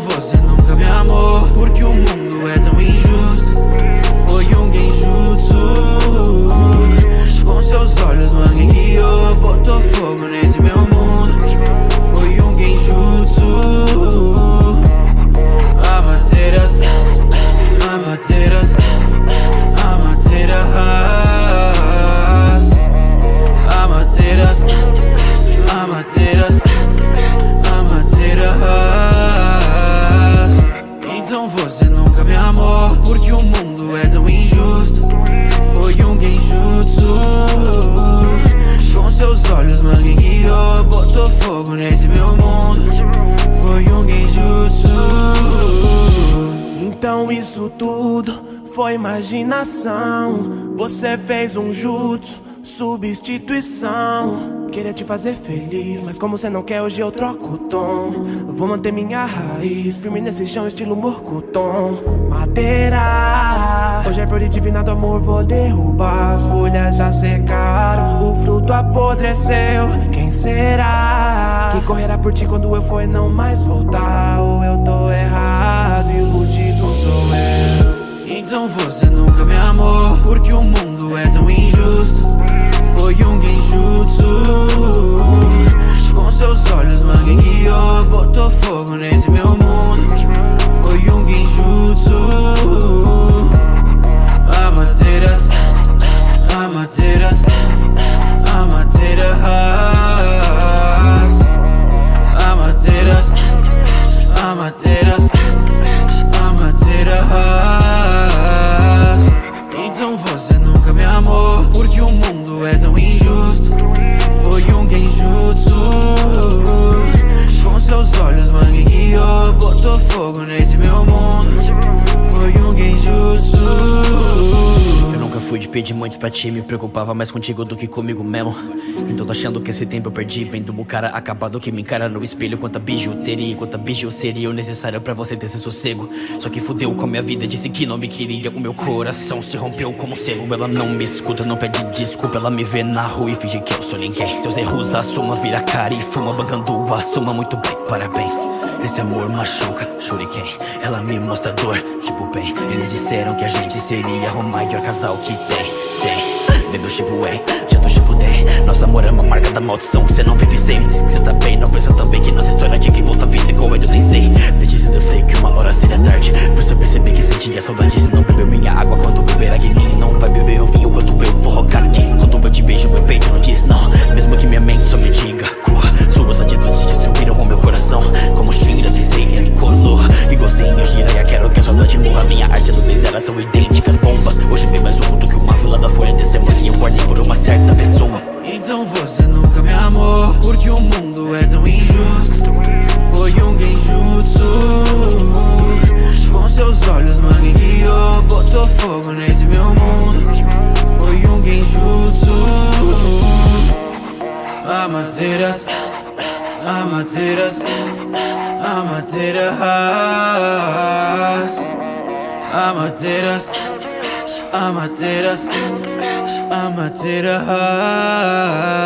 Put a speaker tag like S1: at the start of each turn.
S1: você nunca me amou Porque o mundo é tão injusto. Genjutsu Com seus olhos mangue guiou Botou fogo nesse meu mundo. Foi um genjutsu.
S2: Então isso tudo foi imaginação. Você fez um jutsu, substituição. Queria te fazer feliz, mas como você não quer hoje eu troco o tom. Vou manter minha raiz, firme nesse chão estilo morcutom Madeira Hoje é flor divina do amor, vou derrubar. As folhas já secaram, o fruto apodreceu. Quem será? Que correrá por ti quando eu for e não mais voltar? Ou eu tô errado e iludido sou eu?
S1: Então você nunca me amou Porque o mundo é tão injusto. Foi um genjutsu. Com seus olhos mangue guiou Botou fogo nesse meu mundo seus olhos mangue guiou Botou fogo nesse meu mundo
S3: fui de pedir muito pra ti Me preocupava mais contigo do que comigo mesmo. Então tô achando que esse tempo eu perdi Vendo o cara acabado que me encara no espelho. Quanta bijuteria, quanta biju seria o necessário pra você ter esse sossego. Só que fudeu com a minha vida, disse que não me queria. O meu coração se rompeu como selo Ela não me escuta, não pede desculpa. Ela me vê na rua e finge que eu sou ninguém. Seus erros assuma, vira cara e fuma. Bancando assuma muito bem, parabéns. Esse amor machuca, shuriken Ela me mostra dor, tipo bem. Eles disseram que a gente seria o maior casal que Bebeu Shibuei, já tô Shifudei Nosso amor é uma marca da maldição que cê não vive sem. Diz que cê tá bem, não pensa também que nossa história tinha que voltar a vida igual eu sei. Desde cedo eu sei que uma hora seria tarde. Por isso eu percebi que sentia saudade Se não bebeu minha água quando beber a Não vai beber o vinho quando eu vou rogar aqui. Quando eu te vejo meu peito não diz não. Mesmo que minha mente só me diga Cua, suas atitudes destruíram o meu coração. Como Shinra, Tensei Kono Igualzinho Jiraiya, quero que a saudade morra. Minha arte a luz dela certa pessoa.
S1: Então você nunca me amou Porque o mundo é tão injusto. Foi um genjutsu. Com seus olhos mangue guiou Botou fogo nesse meu mundo. Foi um genjutsu. Amateiras, amateiras Amateiras, amateiras, amateiras قامت رهاب